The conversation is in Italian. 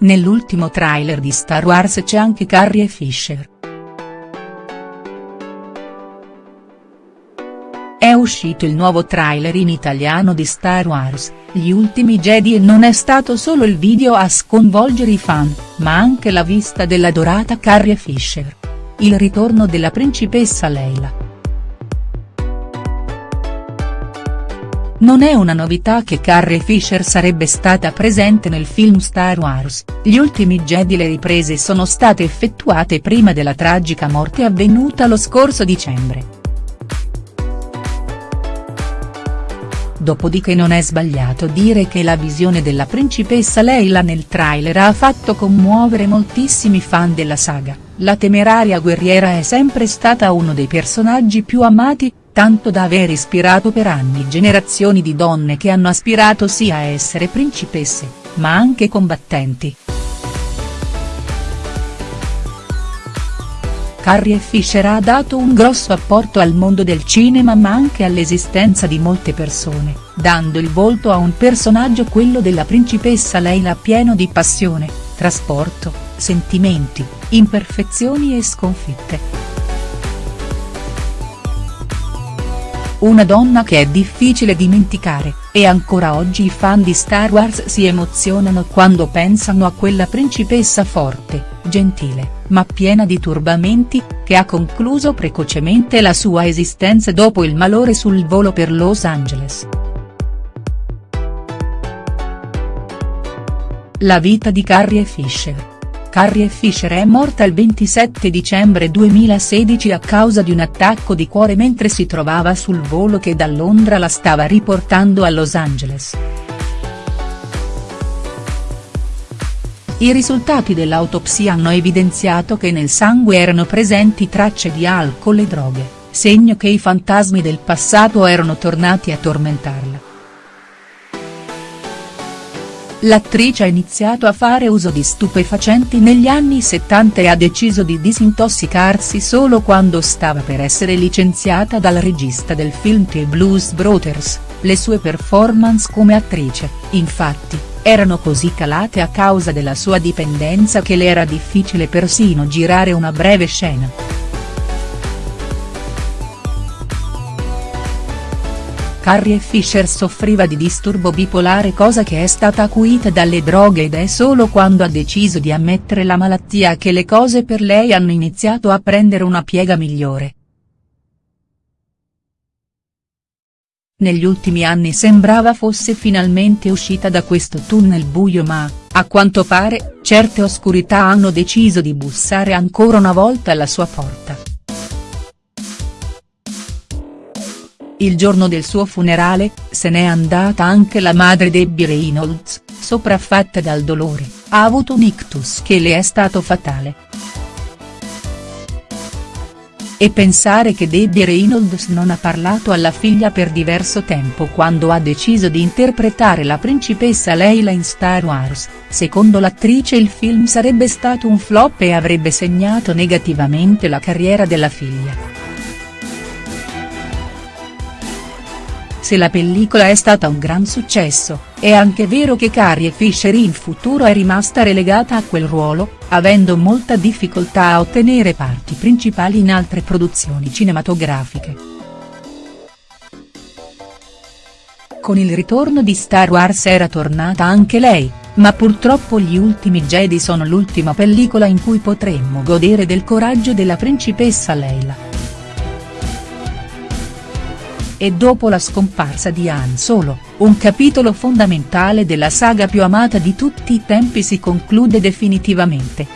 nell'ultimo trailer di Star Wars c'è anche Carrie Fisher. È uscito il nuovo trailer in italiano di Star Wars, Gli ultimi Jedi e non è stato solo il video a sconvolgere i fan, ma anche la vista della dorata Carrie Fisher. Il ritorno della principessa Leila. Non è una novità che Carrie Fisher sarebbe stata presente nel film Star Wars, Gli ultimi Jedi le riprese sono state effettuate prima della tragica morte avvenuta lo scorso dicembre. Dopodiché non è sbagliato dire che la visione della principessa Leila nel trailer ha fatto commuovere moltissimi fan della saga, la temeraria guerriera è sempre stata uno dei personaggi più amati, tanto da aver ispirato per anni generazioni di donne che hanno aspirato sia a essere principesse, ma anche combattenti. Carrie Fisher ha dato un grosso apporto al mondo del cinema ma anche all'esistenza di molte persone, dando il volto a un personaggio quello della principessa Leila pieno di passione, trasporto, sentimenti, imperfezioni e sconfitte. Una donna che è difficile dimenticare, e ancora oggi i fan di Star Wars si emozionano quando pensano a quella principessa forte, gentile, ma piena di turbamenti, che ha concluso precocemente la sua esistenza dopo il malore sul volo per Los Angeles. La vita di Carrie Fisher. Carrie Fisher è morta il 27 dicembre 2016 a causa di un attacco di cuore mentre si trovava sul volo che da Londra la stava riportando a Los Angeles. I risultati dell'autopsia hanno evidenziato che nel sangue erano presenti tracce di alcol e droghe, segno che i fantasmi del passato erano tornati a tormentarla. L'attrice ha iniziato a fare uso di stupefacenti negli anni 70 e ha deciso di disintossicarsi solo quando stava per essere licenziata dal regista del film The Blues Brothers, le sue performance come attrice, infatti, erano così calate a causa della sua dipendenza che le era difficile persino girare una breve scena. Carrie Fisher soffriva di disturbo bipolare cosa che è stata acuita dalle droghe ed è solo quando ha deciso di ammettere la malattia che le cose per lei hanno iniziato a prendere una piega migliore. Negli ultimi anni sembrava fosse finalmente uscita da questo tunnel buio ma, a quanto pare, certe oscurità hanno deciso di bussare ancora una volta alla sua porta. Il giorno del suo funerale, se n'è andata anche la madre Debbie Reynolds, sopraffatta dal dolore, ha avuto un ictus che le è stato fatale. E pensare che Debbie Reynolds non ha parlato alla figlia per diverso tempo quando ha deciso di interpretare la principessa Leila in Star Wars, secondo l'attrice il film sarebbe stato un flop e avrebbe segnato negativamente la carriera della figlia. Se la pellicola è stata un gran successo, è anche vero che Carrie Fisher in futuro è rimasta relegata a quel ruolo, avendo molta difficoltà a ottenere parti principali in altre produzioni cinematografiche. Con il ritorno di Star Wars era tornata anche lei, ma purtroppo Gli ultimi Jedi sono l'ultima pellicola in cui potremmo godere del coraggio della principessa Leila e dopo la scomparsa di Han Solo, un capitolo fondamentale della saga più amata di tutti i tempi si conclude definitivamente.